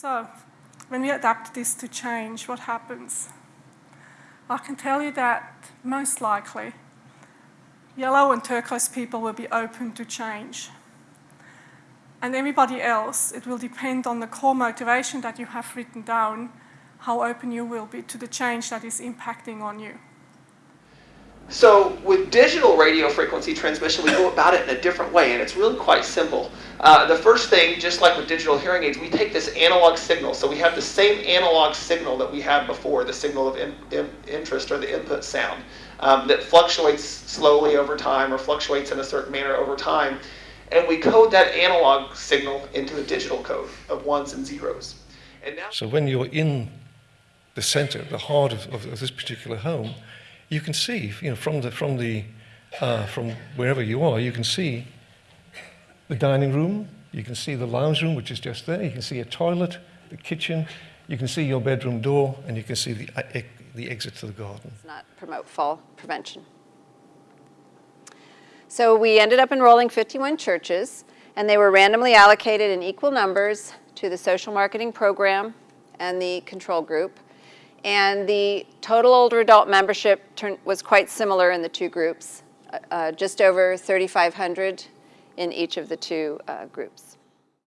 So, when we adapt this to change, what happens? I can tell you that most likely, yellow and turquoise people will be open to change. And everybody else, it will depend on the core motivation that you have written down, how open you will be to the change that is impacting on you. So with digital radio frequency transmission, we go about it in a different way, and it's really quite simple. Uh, the first thing, just like with digital hearing aids, we take this analog signal. So we have the same analog signal that we had before, the signal of in, in, interest or the input sound, um, that fluctuates slowly over time or fluctuates in a certain manner over time. And we code that analog signal into a digital code of ones and zeros. And So when you're in the center, the heart of, of, of this particular home, you can see, you know, from the from the uh, from wherever you are, you can see the dining room, you can see the lounge room, which is just there. You can see a toilet, the kitchen, you can see your bedroom door, and you can see the uh, the exit to the garden. Not promote fall prevention. So we ended up enrolling 51 churches, and they were randomly allocated in equal numbers to the social marketing program and the control group. And the total older adult membership was quite similar in the two groups, uh, uh just over 3,500 in each of the two uh, groups.